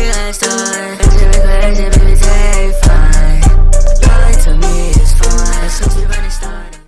realized